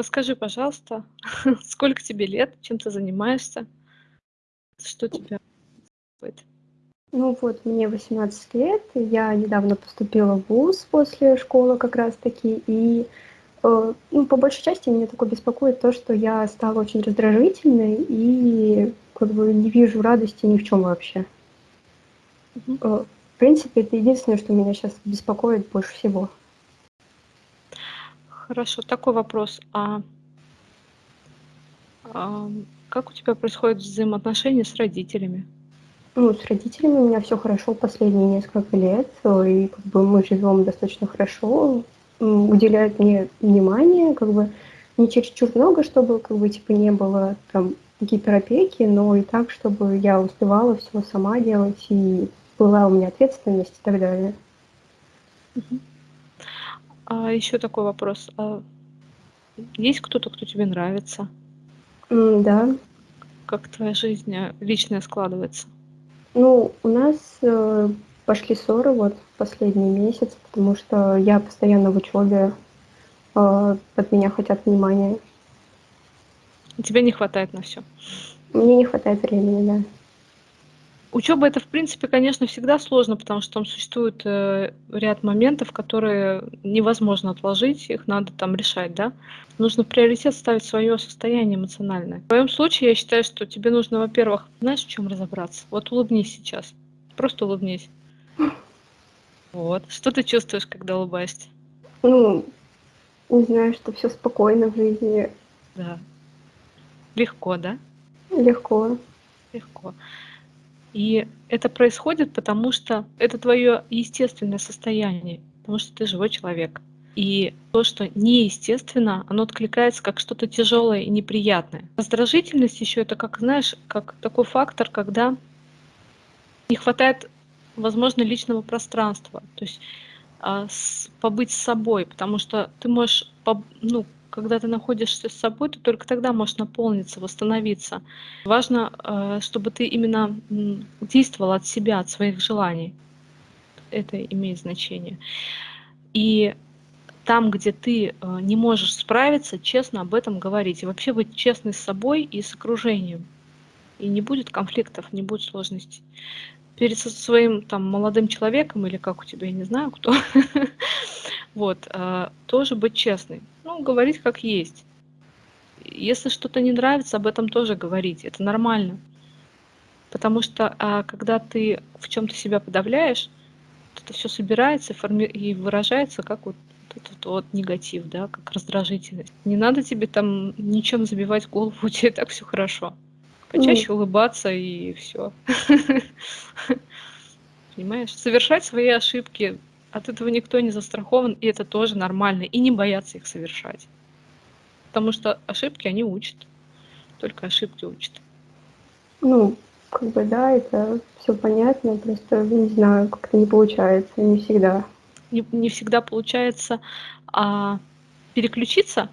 Расскажи, пожалуйста, сколько тебе лет, чем ты занимаешься, что тебя беспокоит? Ну вот, мне 18 лет, я недавно поступила в ВУЗ после школы как раз-таки, и э, ну, по большей части меня такое беспокоит то, что я стала очень раздражительной и как бы не вижу радости ни в чем вообще. Мгм. Э, в принципе, это единственное, что меня сейчас беспокоит больше всего. Хорошо, такой вопрос. А ам, как у тебя происходят взаимоотношения с родителями? Ну, с родителями у меня все хорошо последние несколько лет, и как бы мы живем достаточно хорошо, уделяют мне внимание, как бы не чересчур много, чтобы как бы типа не было там гиперопеки, но и так, чтобы я успевала все сама делать, и была у меня ответственность и так далее. Мгм. А еще такой вопрос. А есть кто-то, кто тебе нравится? М, да. Как твоя жизнь, э, личная складывается? Ну, у нас, э, пошли ссоры вот последний месяц, потому что я постоянно в учебе, а, от меня хотят внимания. Тебе не хватает на все. Мне не хватает времени, да. Учеба- это, в принципе, конечно, всегда сложно, потому что там существует, э, ряд моментов, которые невозможно отложить, их надо там решать, да. Нужно в приоритет ставить свое состояние эмоциональное. В твоем случае я считаю, что тебе нужно, во-первых, знаешь, в чем разобраться? Вот улыбнись сейчас, просто улыбнись. Вот. Что ты чувствуешь, когда улыбаешься? Ну, не знаю, что все спокойно в жизни, Да. Легко, да? легко. Легко. И это происходит, потому что это твое естественное состояние, потому что ты живой человек. И то, что неестественно, оно откликается как что-то тяжелое и неприятное. Раздражительность еще это как, знаешь, как такой фактор, когда не хватает, возможно, личного пространства. То есть а, побыть с собой, потому что ты можешь, ну, когда ты находишься с собой, ты только тогда можешь наполниться, восстановиться. Важно, э, чтобы ты именно действовал от себя, от своих желаний. Это имеет значение. И там, где ты э, не можешь справиться, честно об этом говорить. И вообще быть честной с собой и с окружением. И не будет конфликтов, не будет сложностей. Перед своим там молодым человеком или как у тебя, я не знаю кто, вот, э, тоже быть честной. Ну, говорить как есть. Если что-то не нравится, об этом тоже говорить. Это нормально. Потому что а, когда ты в чем-то себя подавляешь, это все собирается и, форми- и выражается как вот этот вот негатив, да, как раздражительность. Не надо тебе там ничем забивать голову, у тебя так все хорошо. Почаще улыбаться и все. Понимаешь? Совершать свои ошибки. От этого никто не застрахован, и это тоже нормально. И не бояться их совершать. Потому что ошибки, они учат. Только ошибки учат. ну, как бы да, это все понятно, просто не знаю, как-то не получается, не всегда. Не, не всегда получается а, переключиться.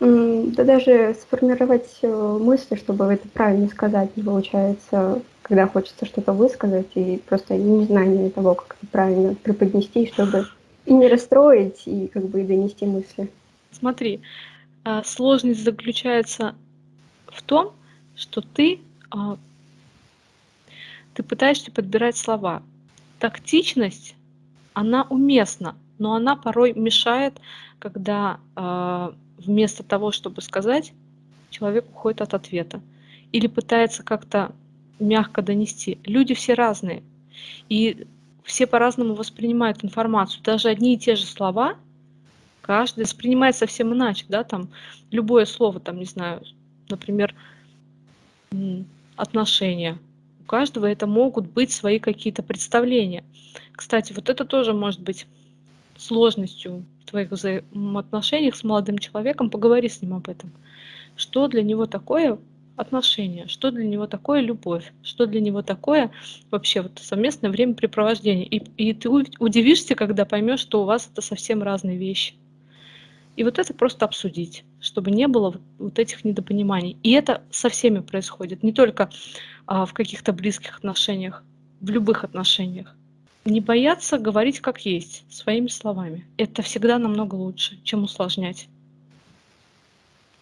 М, да даже сформировать, э, мысли, чтобы это правильно сказать, не получается, когда хочется что-то высказать, и просто незнание того, как это правильно преподнести, чтобы и не расстроить, и как бы и донести мысли. Смотри, а, сложность заключается в том, что ты, а, ты пытаешься подбирать слова. Тактичность, она уместна, но она порой мешает, когда а, вместо того, чтобы сказать, человек уходит от ответа или пытается как-то мягко донести. Люди все разные, и все по-разному воспринимают информацию. Даже одни и те же слова каждый воспринимает совсем иначе, да, там любое слово, там, не знаю, например, отношения. У каждого это могут быть свои какие-то представления. Кстати, вот это тоже может быть сложностью твоих взаимоотношениях с молодым человеком. Поговори с ним об этом. Что для него такое отношения, что для него такое любовь, что для него такое вообще вот совместное времяпрепровождение. И, и ты удивишься, когда поймешь, что у вас это совсем разные вещи. И вот это просто обсудить, чтобы не было вот этих недопониманий. И это со всеми происходит, не только а, в каких-то близких отношениях, в любых отношениях. Не бояться говорить как есть, своими словами. Это всегда намного лучше, чем усложнять.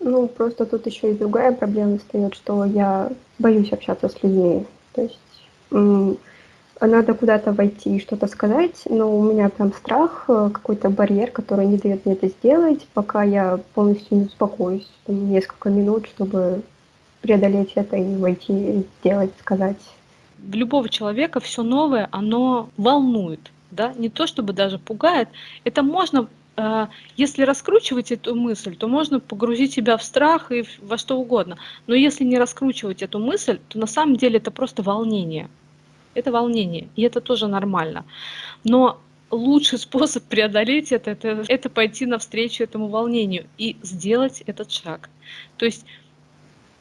Ну, просто тут еще и другая проблема встает, что я боюсь общаться с людьми. То есть надо куда-то войти и что-то сказать, но у меня прям страх, э, какой-то барьер, который не дает мне это сделать, пока я полностью не успокоюсь. Там, несколько минут, чтобы преодолеть это и войти, сделать, сказать. Любого человека все новое, оно волнует, да, не то чтобы даже пугает. Это можно а, если раскручивать эту мысль, то можно погрузить себя в страх и во что угодно. Но если не раскручивать эту мысль, то на самом деле это просто волнение. Это волнение, и это тоже нормально. Но лучший способ преодолеть это, это, это пойти навстречу этому волнению и сделать этот шаг. То есть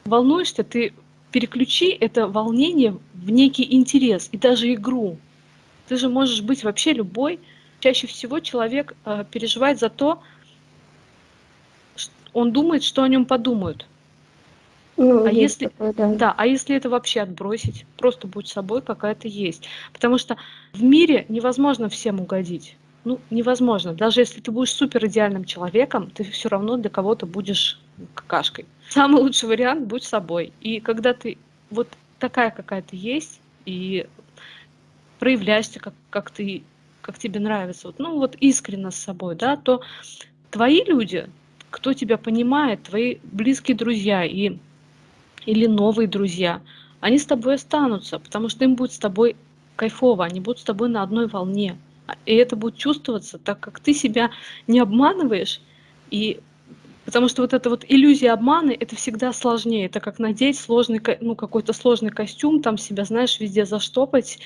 волнуешься, ты переключи это волнение в некий интерес и даже игру. Ты же можешь быть вообще любой, чаще всего человек э, переживает за то, он думает, что о нем подумают. Ну, а если, такое, да. да, а если это вообще отбросить, просто будь собой, какая ты есть. Потому что в мире невозможно всем угодить. Ну, невозможно. Даже если ты будешь супер идеальным человеком, ты все равно для кого-то будешь какашкой. Самый лучший вариант будь собой. И когда ты вот такая, какая ты есть, и проявляешься, как, как ты как тебе нравится, вот, ну вот искренне с собой, да, то твои люди, кто тебя понимает, твои близкие друзья и, или новые друзья, они с тобой останутся, потому что им будет с тобой кайфово, они будут с тобой на одной волне. И это будет чувствоваться, так как ты себя не обманываешь, и Потому что вот эта вот иллюзия обмана, это всегда сложнее. Это как надеть сложный, ну, какой-то сложный костюм, там себя, знаешь, везде заштопать,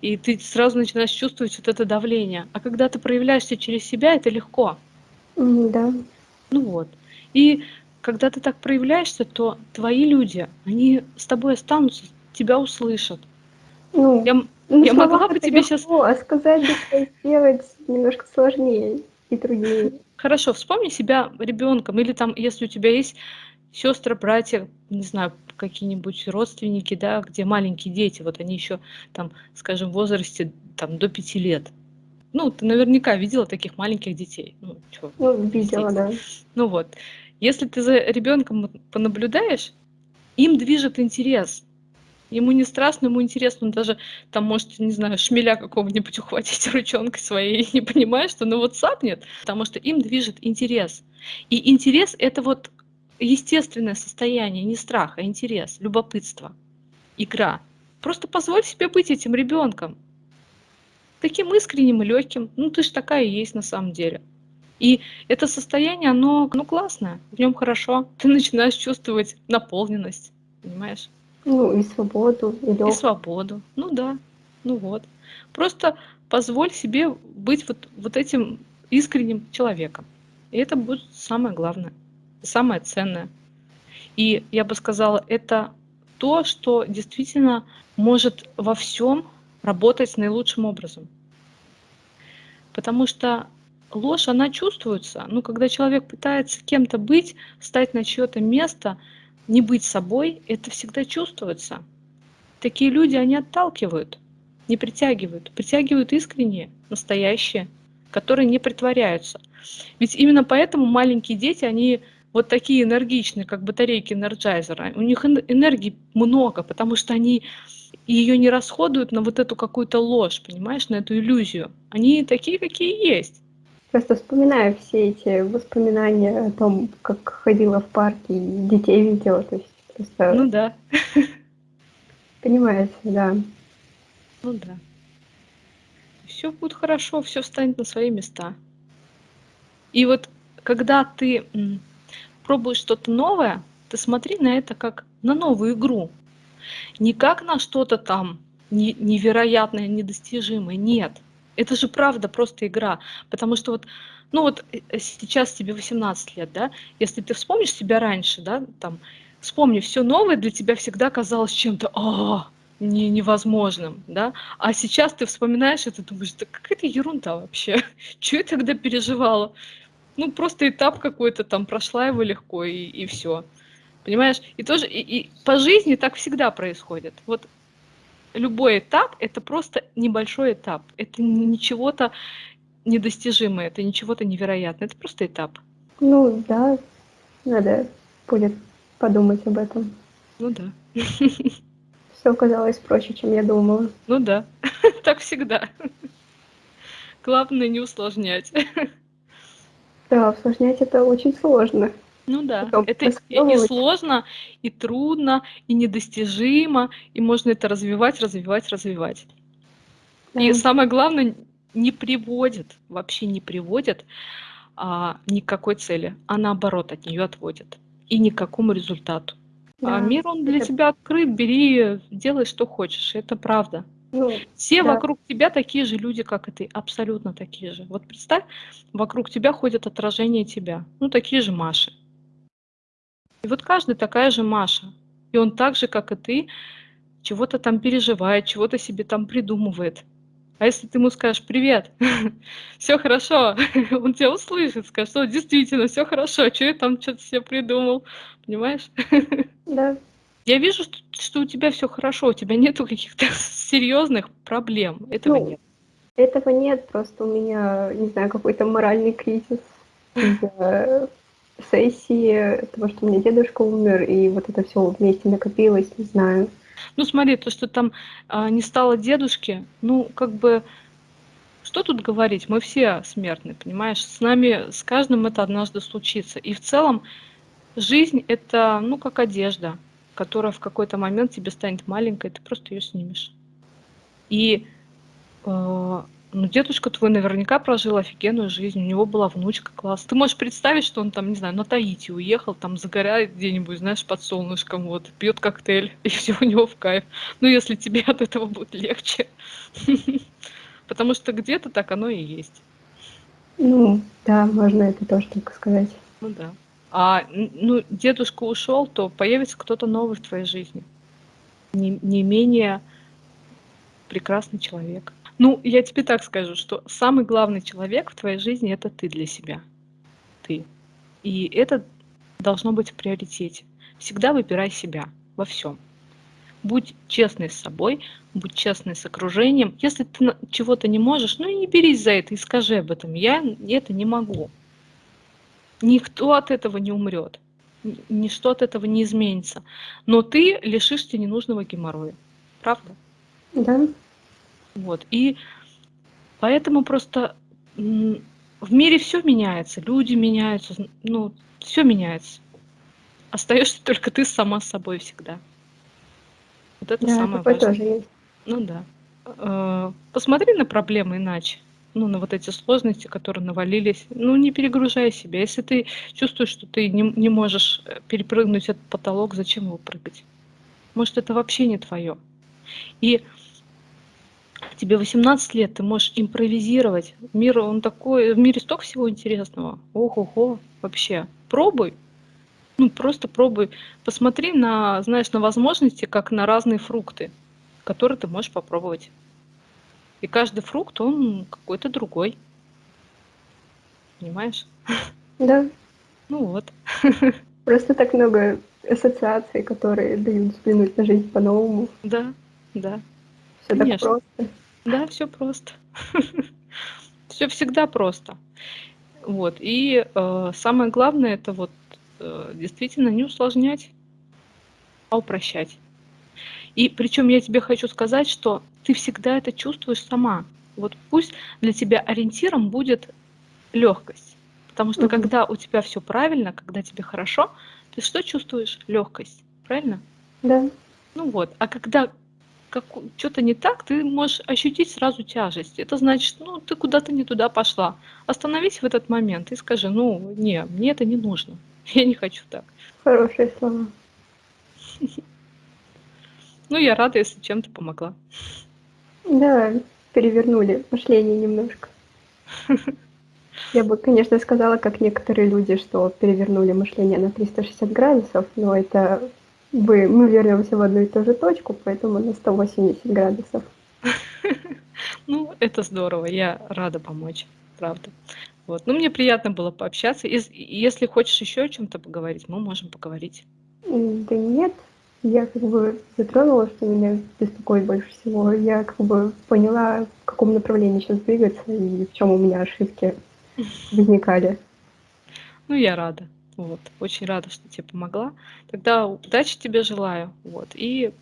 и ты сразу начинаешь чувствовать вот это давление. А когда ты проявляешься через себя, это легко. да. Ну вот. И когда ты так проявляешься, то твои люди, они с тобой останутся, тебя услышат. Ну, я, ну, я могла бы тебе легко, сейчас... А сказать, сделать немножко сложнее и труднее. Хорошо, вспомни себя ребенком, или там, если у тебя есть сестры, братья, не знаю, какие-нибудь родственники, да, где маленькие дети, вот они еще там, скажем, в возрасте там до пяти лет. Ну, ты наверняка видела таких маленьких детей. Ну, чё, ну видела, да. Ну вот. Если ты за ребенком понаблюдаешь, им движет интерес. Ему не страшно, ему интересно, он даже там может, не знаю, шмеля какого-нибудь ухватить ручонкой своей не понимает, что ну вот сапнет, потому что им движет интерес. И интерес — это вот естественное состояние, не страх, а интерес, любопытство, игра. Просто позволь себе быть этим ребенком. Таким искренним и легким. Ну, ты же такая и есть на самом деле. И это состояние, оно ну, классное, в нем хорошо. Ты начинаешь чувствовать наполненность, понимаешь? Ну, и свободу, и легкость. И свободу. Ну да, ну вот. Просто позволь себе быть вот, вот этим искренним человеком. И это будет самое главное, самое ценное. И я бы сказала, это то, что действительно может во всем работать наилучшим образом. Потому что ложь, она чувствуется. Ну, когда человек пытается кем-то быть, стать на чье-то место – не быть собой, это всегда чувствуется. Такие люди, они отталкивают, не притягивают. Притягивают искренние, настоящие, которые не притворяются. Ведь именно поэтому маленькие дети, они вот такие энергичные, как батарейки энерджайзера. У них энергии много, потому что они ее не расходуют на вот эту какую-то ложь, понимаешь, на эту иллюзию. Они такие, какие есть. Просто вспоминаю все эти воспоминания о том, как ходила в парке и детей видела. То есть просто... Ну да. Понимаете, да. Ну да. Все будет хорошо, все встанет на свои места. И вот когда ты пробуешь что-то новое, ты смотри на это как на новую игру. Не как на что-то там невероятное, недостижимое. Нет это же правда просто игра. Потому что вот, ну вот э, э, сейчас тебе 18 лет, да, если ты вспомнишь себя раньше, да, там, вспомни, все новое для тебя всегда казалось чем-то, а, не, невозможным, да, а сейчас ты вспоминаешь это, думаешь, да какая-то ерунда вообще, что я тогда переживала? Ну, просто этап какой-то там, прошла его легко, и, и все. Понимаешь? И тоже, и, и по жизни так всегда происходит. Вот любой этап это просто небольшой этап. Это ничего-то недостижимое, это ничего-то невероятное. Это просто этап. Ну да, надо будет подумать об этом. Ну да. Все оказалось проще, чем я думала. Ну да, так всегда. Главное не усложнять. Да, усложнять это очень сложно. Ну да, Потом это и, и расколовывать. сложно, и трудно, и недостижимо, и можно это развивать, развивать, развивать. И Да. самое главное, не приводит, вообще не приводит а, ни к какой цели, а наоборот от нее отводит. И ни к какому результату. А Да, мир, он для это тебя открыт, бери, делай, что хочешь, это правда. Ну, Все да. вокруг тебя такие же люди, как и ты, абсолютно такие же. Вот представь, вокруг тебя ходят отражения тебя, ну такие же Маши. И вот каждый такая же Маша. И он так же, как и ты, чего-то там переживает, чего-то себе там придумывает. А если ты ему скажешь «Привет, все хорошо», он тебя услышит, скажет, что действительно все хорошо, что я там что-то себе придумал, понимаешь? Да. Я вижу, что, что у тебя все хорошо, у тебя нету каких-то серьезных проблем, этого Ну, нет. этого нет, просто у меня, не знаю, какой-то моральный кризис сессии, того, что у меня дедушка умер, и вот это все вместе накопилось, не знаю. Ну смотри, то, что там а, не стало дедушки, ну как бы, что тут говорить, мы все смертны, понимаешь? С нами, с каждым это однажды случится. И в целом жизнь это, ну как одежда, которая в какой-то момент тебе станет маленькой, ты просто ее снимешь. И э, ну, дедушка твой наверняка прожил офигенную жизнь, у него была внучка класс. Ты можешь представить, что он там, не знаю, на Таити уехал, там загорает где-нибудь, знаешь, под солнышком, вот, пьет коктейль, и все у него в кайф. Ну, если тебе от этого будет легче. Потому что где-то так оно и есть. Ну, да, можно это тоже так сказать. Ну да. А ну, дедушка ушел, то появится кто-то новый в твоей жизни. Не, не менее прекрасный человек. Ну, я тебе так скажу, что самый главный человек в твоей жизни это ты для себя. Ты. И это должно быть в приоритете. Всегда выбирай себя во всем. Будь честный с собой, будь честный с окружением. Если ты чего-то не можешь, ну и не берись за это и скажи об этом. Я это не могу. Никто от этого не умрет. Ничто от этого не изменится. Но ты лишишься ненужного геморроя. Правда? Да, Вот. И поэтому просто в мире все меняется, люди меняются, ну, все меняется. Остаешься только ты сама собой всегда. Вот это да, самое такое важное. тоже есть. Ну да. Э, Посмотри на проблемы иначе. Ну, на вот эти сложности, которые навалились. Ну, не перегружай себя. Если ты чувствуешь, что ты не, не можешь э, перепрыгнуть этот потолок, зачем его прыгать? Может, это вообще не твое. И тебе 18 лет, ты можешь импровизировать. Мир, он такой, в мире столько всего интересного. Ого-го, вообще. Пробуй. Ну, просто пробуй. Посмотри на, знаешь, на возможности, как на разные фрукты, которые ты можешь попробовать. И каждый фрукт, он какой-то другой. Понимаешь? Да, Ну вот. просто так много ассоциаций, которые дают взглянуть на жизнь по-новому. Да, да. Все так Конечно. просто. Да, все просто. Все всегда просто. Вот. И э, самое главное это вот э, действительно не усложнять, а упрощать. И причем я тебе хочу сказать, что ты всегда это чувствуешь сама. Вот пусть для тебя ориентиром будет легкость. Потому что Мгм. когда у тебя все правильно, когда тебе хорошо, ты что чувствуешь? Легкость. Правильно? Да, Ну вот, а когда что-то не так, ты можешь ощутить сразу тяжесть. Это значит, ну, ты куда-то не туда пошла. Остановись в этот момент и скажи, ну, не, мне это не нужно. Я не хочу так. хорошие слова. Ну, я рада, если чем-то помогла. Да, перевернули мышление немножко. Я бы, конечно, сказала, как некоторые люди, что перевернули мышление на 360 градусов, но это бы мы вернемся в одну и ту же точку, поэтому на 180 градусов. Ну, это здорово, я рада помочь, правда. Вот. Ну, мне приятно было пообщаться. Ес- Если хочешь еще о чем-то поговорить, мы можем поговорить. Да нет, я как бы затронула, что меня беспокоит больше всего. Я как бы поняла, в каком направлении сейчас двигаться и в чем у меня ошибки возникали. Ну, я рада. Вот. Очень рада, что тебе помогла. Тогда удачи тебе желаю. Вот. И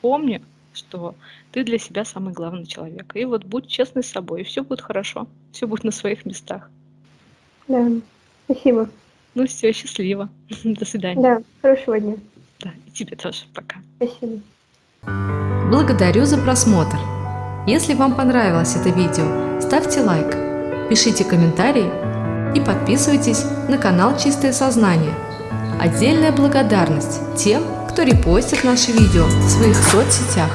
помни, что ты для себя самый главный человек. И вот будь честный с собой, и все будет хорошо. Все будет на своих местах. Да, спасибо. Ну все, счастливо. До свидания. Да, хорошего дня. Да, и тебе тоже. Пока. Спасибо. Благодарю за просмотр. Если вам понравилось это видео, ставьте лайк, пишите комментарии и подписывайтесь на канал Чистое Сознание. Отдельная благодарность тем, кто репостит наши видео в своих соцсетях.